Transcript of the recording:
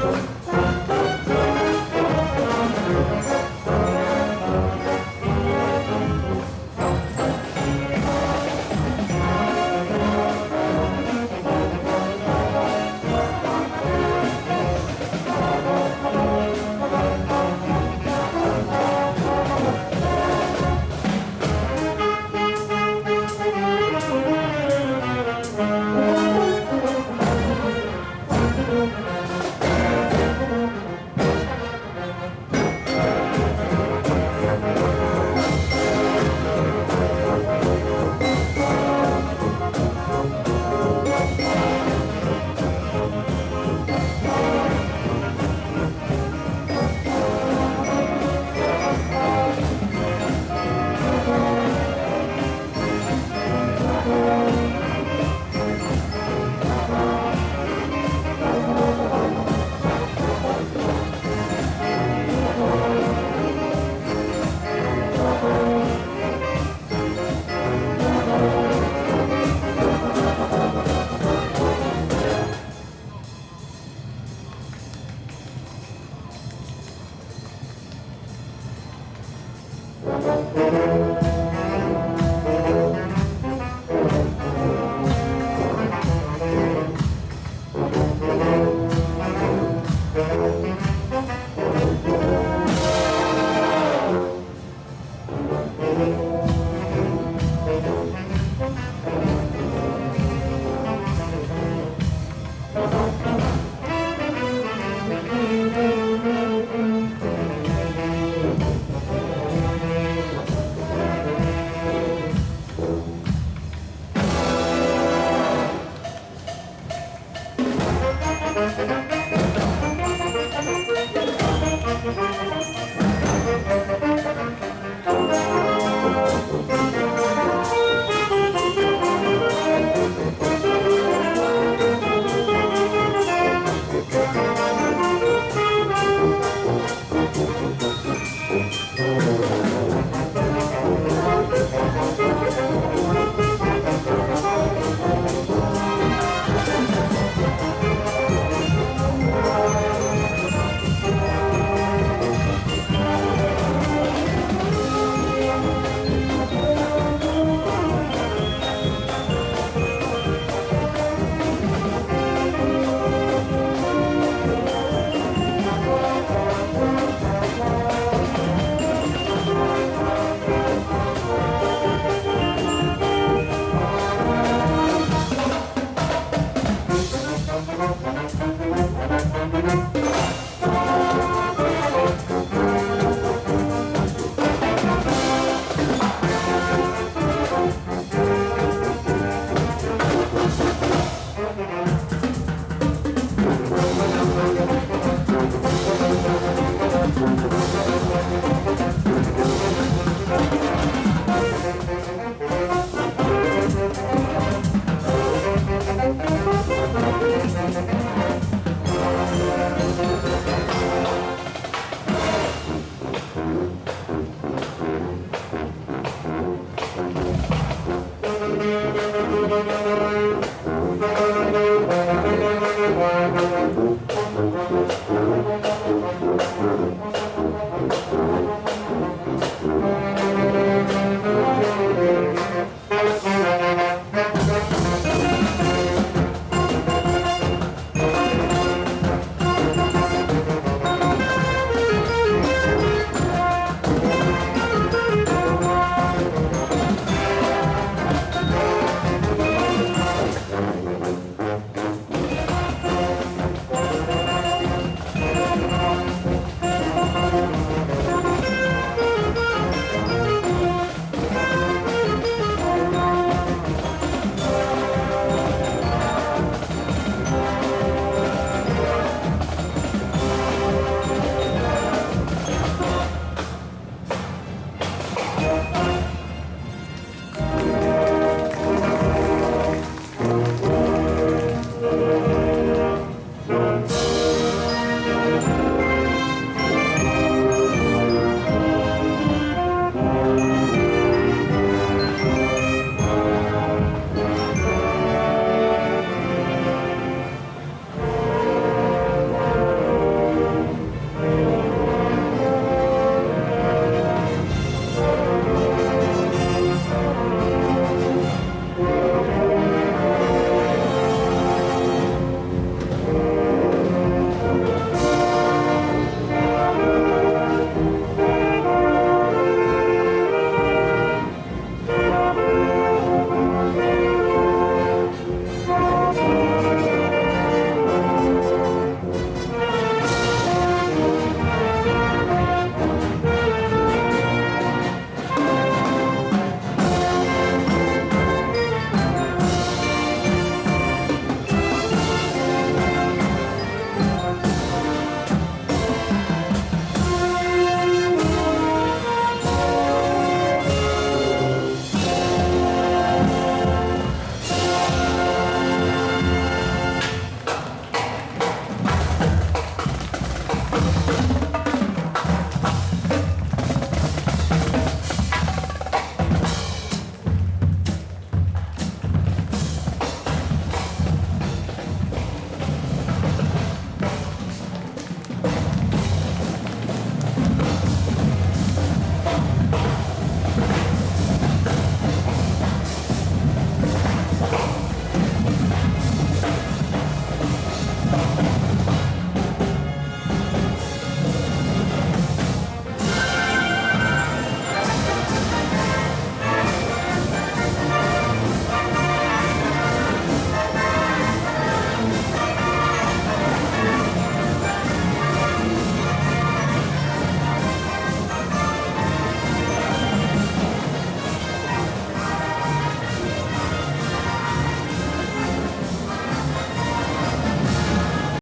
对。